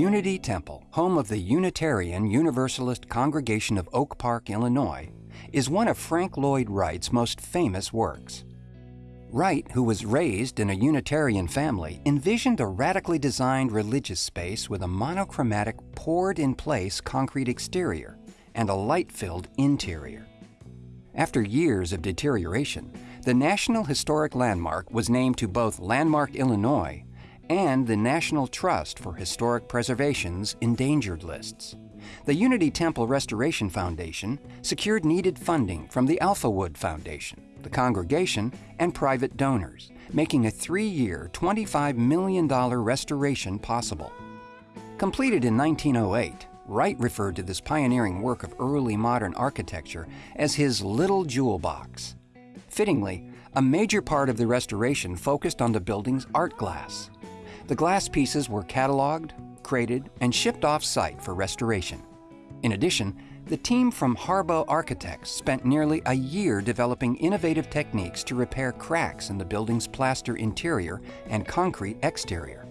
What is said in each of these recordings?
Unity Temple, home of the Unitarian Universalist Congregation of Oak Park, Illinois, is one of Frank Lloyd Wright's most famous works. Wright, who was raised in a Unitarian family, envisioned a radically designed religious space with a monochromatic, poured in place concrete exterior and a light filled interior. After years of deterioration, the National Historic Landmark was named to both Landmark Illinois and the National Trust for Historic Preservation's endangered lists. The Unity Temple Restoration Foundation secured needed funding from the Alphawood Foundation, the congregation, and private donors, making a three year, $25 million restoration possible. Completed in 1908, Wright referred to this pioneering work of early modern architecture as his little jewel box. Fittingly, a major part of the restoration focused on the building's art glass. The glass pieces were cataloged, crated, and shipped off-site for restoration. In addition, the team from Harboe Architects spent nearly a year developing innovative techniques to repair cracks in the building's plaster interior and concrete exterior.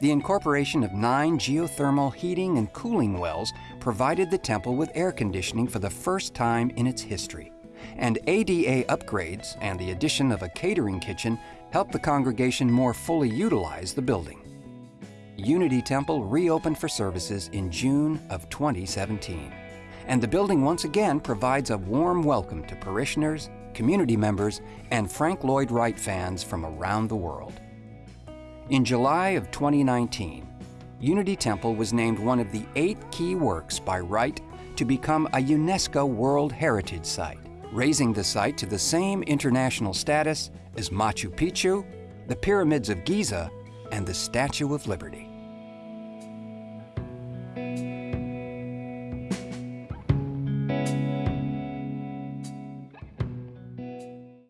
The incorporation of nine geothermal heating and cooling wells provided the temple with air conditioning for the first time in its history. And ADA upgrades and the addition of a catering kitchen helped the congregation more fully utilize the building. Unity Temple reopened for services in June of 2017. And the building once again provides a warm welcome to parishioners, community members, and Frank Lloyd Wright fans from around the world. In July of 2019, Unity Temple was named one of the eight key works by Wright to become a UNESCO World Heritage Site, raising the site to the same international status as Machu Picchu, the Pyramids of Giza, and the Statue of Liberty.